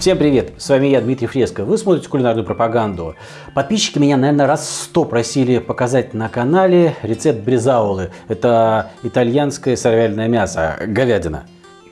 Всем привет, с вами я, Дмитрий Фреско. Вы смотрите кулинарную пропаганду. Подписчики меня, наверное, раз сто просили показать на канале рецепт бризаулы. Это итальянское сыровяльное мясо, говядина.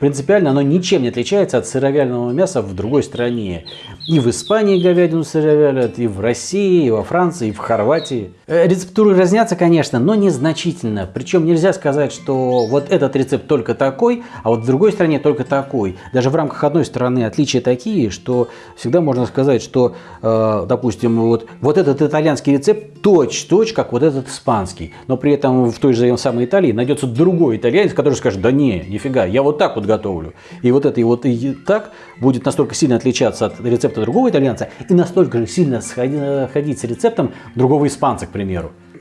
Принципиально оно ничем не отличается от сыровяльного мяса в другой стране. И в Испании говядину сыровялят, и в России, и во Франции, и в Хорватии. Э, рецептуры разнятся, конечно, но незначительно. Причем нельзя сказать, что вот этот рецепт только такой, а вот в другой стране только такой. Даже в рамках одной страны отличия такие, что всегда можно сказать, что, э, допустим, вот, вот этот итальянский рецепт точь-точь, как вот этот испанский. Но при этом в той же самой Италии найдется другой итальянец, который скажет, да не, нифига, я вот так вот готовлю. И вот это и вот и так будет настолько сильно отличаться от рецепта другого итальянца и настолько же сильно сходить с рецептом другого испанца, к примеру.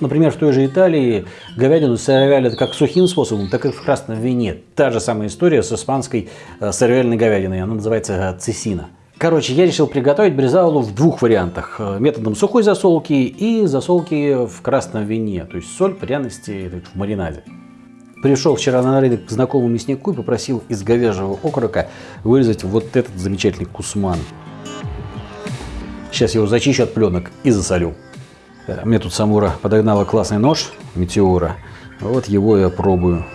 Например, в той же Италии говядину сыровялят как сухим способом, так и в красном вине. Та же самая история с испанской э, сыровяльной говядиной, она называется цесина. Короче, я решил приготовить бризаулу в двух вариантах. Э, методом сухой засолки и засолки в красном вине. То есть соль, пряности в маринаде. Пришел вчера на рынок к знакомому мяснику и попросил из говяжьего окорока вырезать вот этот замечательный кусман. Сейчас я его зачищу от пленок и засолю. Э, мне тут Самура подогнала классный нож Метеора. Вот его я пробую.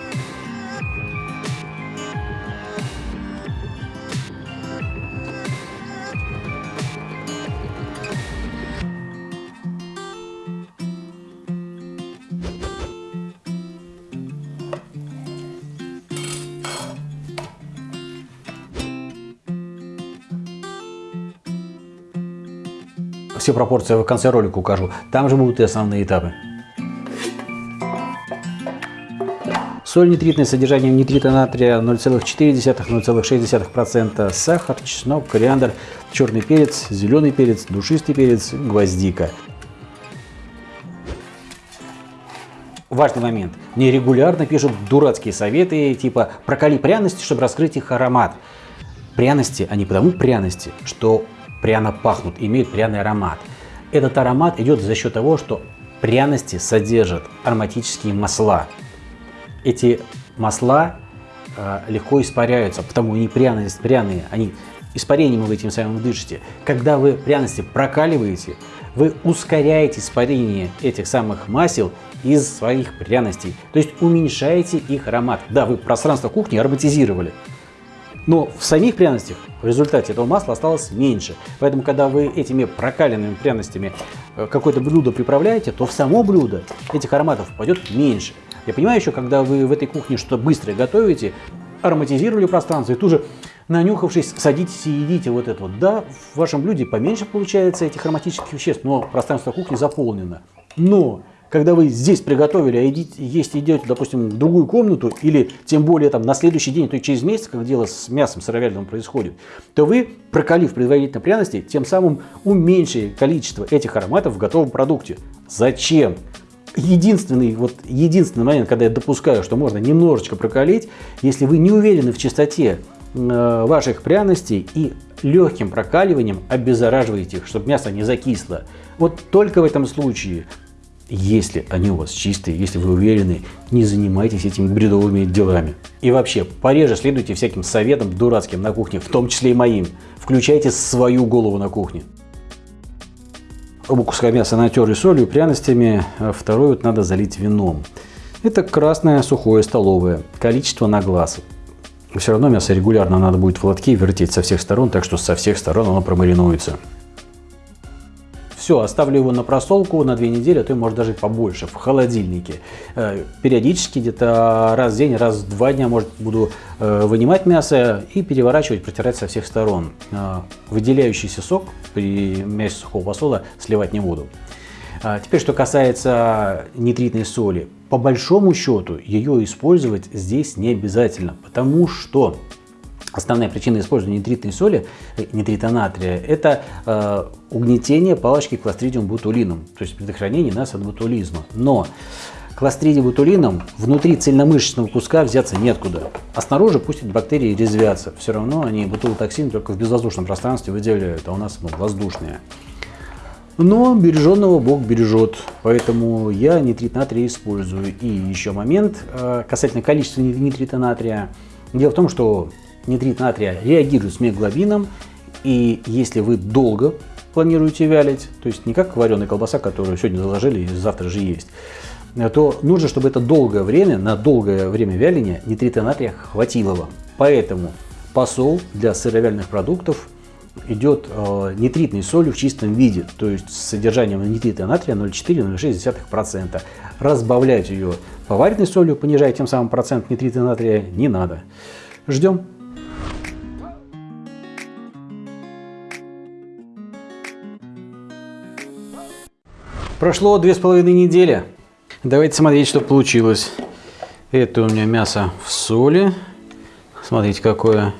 Все пропорции в конце ролика укажу. Там же будут и основные этапы. Соль нитритное содержание нитрита натрия 0,4-0,6%, сахар, чеснок, кориандр, черный перец, зеленый перец, душистый перец, гвоздика. Важный момент. Мне регулярно пишут дурацкие советы, типа проколи пряности, чтобы раскрыть их аромат. Пряности, они потому пряности, что пряно пахнут, имеют пряный аромат. Этот аромат идет за счет того, что пряности содержат ароматические масла. Эти масла э, легко испаряются, потому они пряные, пряные, они испарением вы этим самым дышите. Когда вы пряности прокаливаете, вы ускоряете испарение этих самых масел из своих пряностей, то есть уменьшаете их аромат. Да, вы пространство кухни ароматизировали, но в самих пряностях в результате этого масла осталось меньше. Поэтому, когда вы этими прокаленными пряностями э, какое-то блюдо приправляете, то в само блюдо этих ароматов пойдет меньше. Я понимаю еще, когда вы в этой кухне что-то быстрое готовите, ароматизировали пространство и тут же нанюхавшись, садитесь и едите вот это вот. Да, в вашем блюде поменьше получается этих ароматических веществ, но пространство кухни заполнено. Но когда вы здесь приготовили, а едите, есть идете, допустим, в другую комнату, или тем более там на следующий день, то есть через месяц, как дело с мясом сыровяльным происходит, то вы, прокалив предварительно пряности, тем самым уменьшили количество этих ароматов в готовом продукте. Зачем? Единственный, вот, единственный момент, когда я допускаю, что можно немножечко прокалить, если вы не уверены в чистоте э, ваших пряностей и легким прокаливанием обеззараживаете их, чтобы мясо не закисло. Вот только в этом случае если они у вас чистые, если вы уверены, не занимайтесь этими бредовыми делами. И вообще, пореже следуйте всяким советам дурацким на кухне, в том числе и моим. Включайте свою голову на кухне. Оба куска мяса натерли солью, пряностями, а второй вот надо залить вином. Это красное сухое столовое, количество на глаз. Все равно мясо регулярно надо будет в лотке вертеть со всех сторон, так что со всех сторон оно промаринуется. Все, оставлю его на просолку на две недели, а то и может даже побольше, в холодильнике. Э, периодически, где-то раз в день, раз в два дня, может, буду э, вынимать мясо и переворачивать, протирать со всех сторон. Э, выделяющийся сок при мясе сухого посола сливать не буду. Теперь, что касается нитритной соли. По большому счету, ее использовать здесь не обязательно, потому что Основная причина использования нитритной соли, э, нитрита натрия, это э, угнетение палочки кластридиум бутулином, то есть предохранение нас от ботулизма. Но кластридиум бутулином внутри цельномышечного куска взяться неоткуда. А снаружи пусть эти бактерии резвятся. Все равно они ботулотоксин только в безвоздушном пространстве выделяют, а у нас ну, воздушные. Но береженного Бог бережет, поэтому я нитрит натрия использую. И еще момент э, касательно количества нитрита натрия. Дело в том, что нитрит натрия реагирует с меглобином И если вы долго планируете вялить, то есть не как вареная колбаса, которую сегодня заложили и завтра же есть, то нужно, чтобы это долгое время, на долгое время вяления нитрита натрия хватило вам. Поэтому посол для сыровяльных продуктов идет э, нитритной солью в чистом виде, то есть с содержанием нитрита натрия 0,4-0,6%. Разбавлять ее поваренной солью, понижая тем самым процент нитрита натрия, не надо. Ждем. Прошло две с половиной недели. Давайте смотреть, что получилось. Это у меня мясо в соли. Смотрите, какое.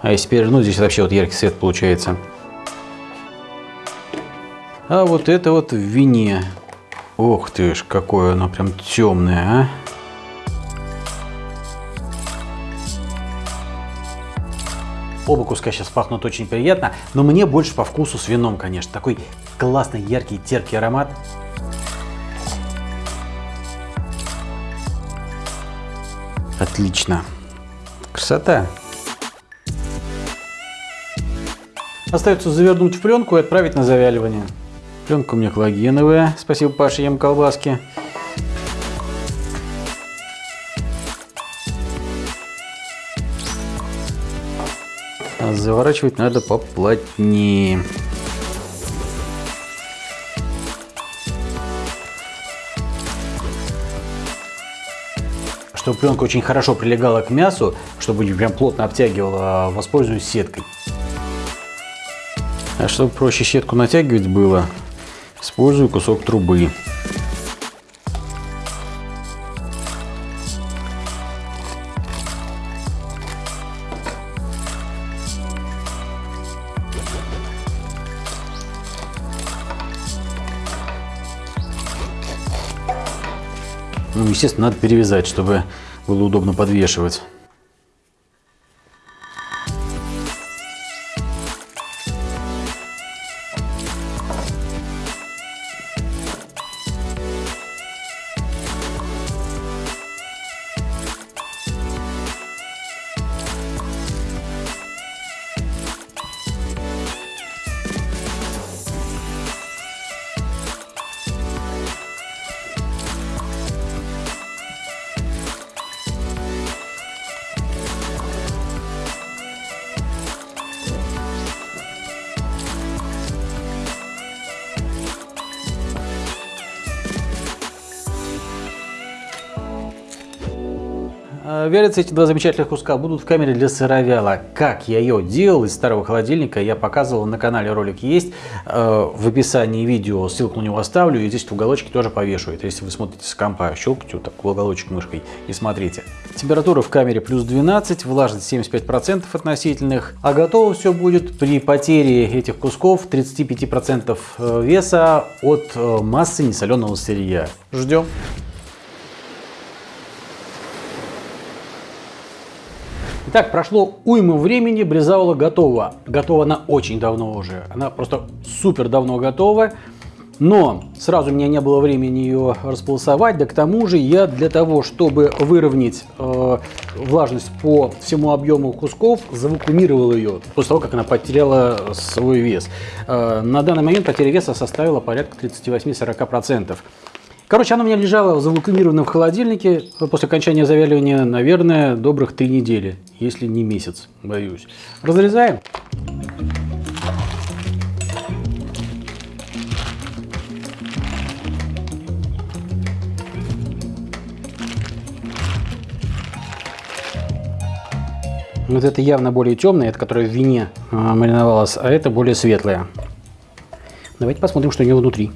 А если перевернуть, здесь вообще вот яркий цвет получается. А вот это вот в вине. Ох ты ж, какое оно прям темное, а. Оба куска сейчас пахнут очень приятно, но мне больше по вкусу с вином, конечно. Такой классный, яркий, терпкий аромат. Отлично. Красота. Остается завернуть в пленку и отправить на завяливание. Пленка у меня коллагеновая. Спасибо, Паша, ем колбаски. Заворачивать надо поплотнее. Чтобы пленка очень хорошо прилегала к мясу, чтобы прям плотно обтягивала, воспользуюсь сеткой. А чтобы проще сетку натягивать было, использую кусок трубы. Ну, естественно, надо перевязать, чтобы было удобно подвешивать. Э, вялятся эти два замечательных куска будут в камере для сыровяла. Как я ее делал из старого холодильника, я показывал на канале, ролик есть. Э, в описании видео ссылку на него оставлю, и здесь в уголочке тоже повешу. Это если вы смотрите с компа, щелкайте вот так в уголочек мышкой и смотрите. Температура в камере плюс 12, влажность 75% относительных. А готово все будет при потере этих кусков 35% э, веса от массы несоленого сырья. Ждем. Итак, прошло уйму времени, брезаула готова. Готова она очень давно уже. Она просто супер давно готова. Но сразу у меня не было времени ее располосовать, да к тому же я для того, чтобы выровнять э, влажность по всему объему кусков, завакуумировал ее после того, как она потеряла свой вес. Э, на данный момент потеря веса составила порядка 38-40%. Короче, она у меня лежала завакуумированная в холодильнике после окончания завяливания, наверное, добрых три недели, если не месяц, боюсь. Разрезаем. Вот это явно более темное, это которое в вине а, мариновалось, а это более светлое. Давайте посмотрим, что у него внутри.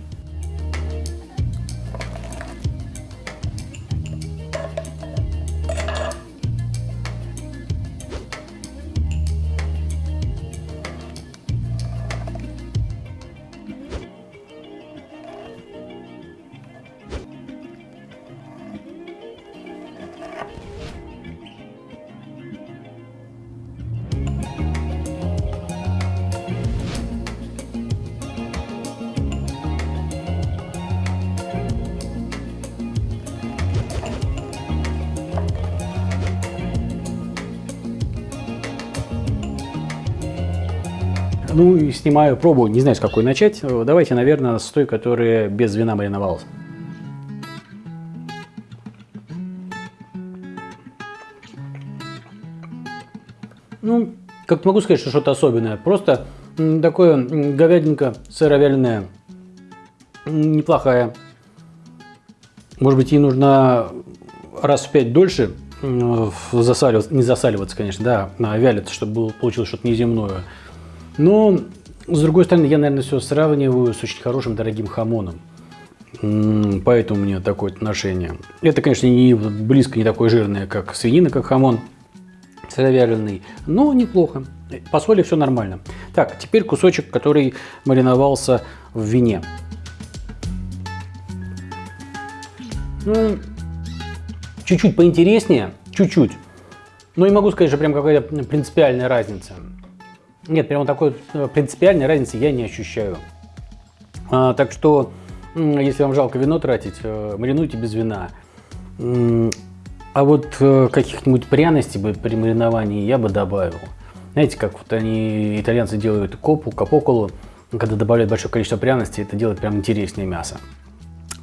Ну и снимаю пробу, не знаю с какой начать. Давайте, наверное, с той, которая без вина мариновалась. Ну, как могу сказать, что что-то особенное. Просто такое говядинка сыровяленая, неплохая. Может быть, ей нужно раз в пять дольше засаливаться, не засаливаться, конечно, да, а вялиться, чтобы получилось что-то неземное. Но, с другой стороны, я, наверное, все сравниваю с очень хорошим дорогим хамоном. Поэтому у меня такое отношение. Это, конечно, не близко не такое жирное, как свинина, как хамон сыровяленый, но неплохо. По соли все нормально. Так, теперь кусочек, который мариновался в вине. Чуть-чуть поинтереснее, чуть-чуть. Но не могу сказать, что прям какая-то принципиальная разница. Нет, прямо такой э, принципиальной разницы я не ощущаю. А, так что, если вам жалко вино тратить, э, маринуйте без вина. А вот э, каких-нибудь пряностей бы при мариновании я бы добавил. Знаете, как вот они, итальянцы делают копу, капоколу, когда добавляют большое количество пряностей, это делает прям интереснее мясо.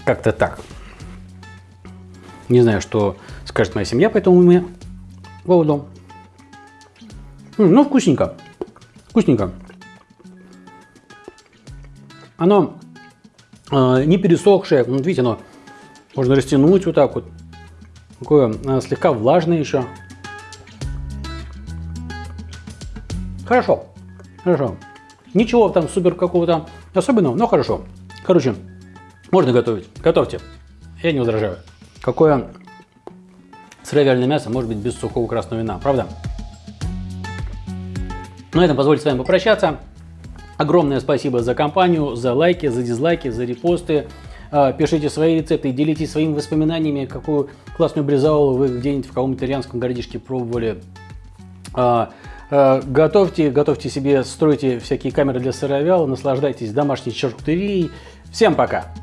Как-то так. Не знаю, что скажет моя семья по этому поводу. Ну, вкусненько. Вкусненько. Оно э, не пересохшее. Вот видите, оно можно растянуть вот так вот. Такое э, слегка влажное еще. Хорошо. Хорошо. Ничего там супер какого-то особенного, но хорошо. Короче, можно готовить. Готовьте. Я не возражаю. Какое сыровяльное мясо может быть без сухого красного вина, правда? На этом позвольте с вами попрощаться. Огромное спасибо за компанию, за лайки, за дизлайки, за репосты. А, пишите свои рецепты, делитесь своими воспоминаниями, какую классную бризаулу вы где-нибудь в каком-то итальянском городишке пробовали. А, а, готовьте, готовьте себе, стройте всякие камеры для сыровяла, наслаждайтесь домашней чаркутерией. Всем пока!